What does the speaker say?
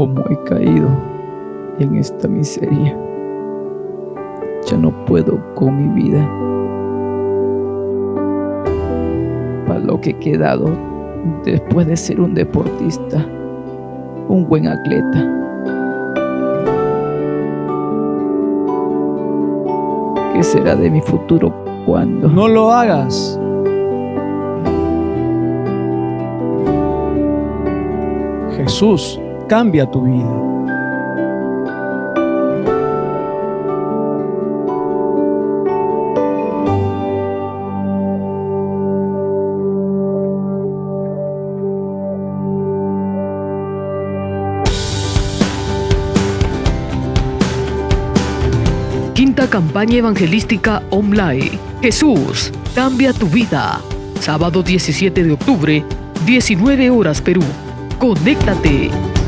cómo he caído en esta miseria. Ya no puedo con mi vida. Para lo que he quedado después de ser un deportista, un buen atleta. ¿Qué será de mi futuro cuando? No lo hagas. Jesús cambia tu vida. Quinta campaña evangelística online. Jesús, cambia tu vida. Sábado 17 de octubre, 19 horas Perú. Conéctate.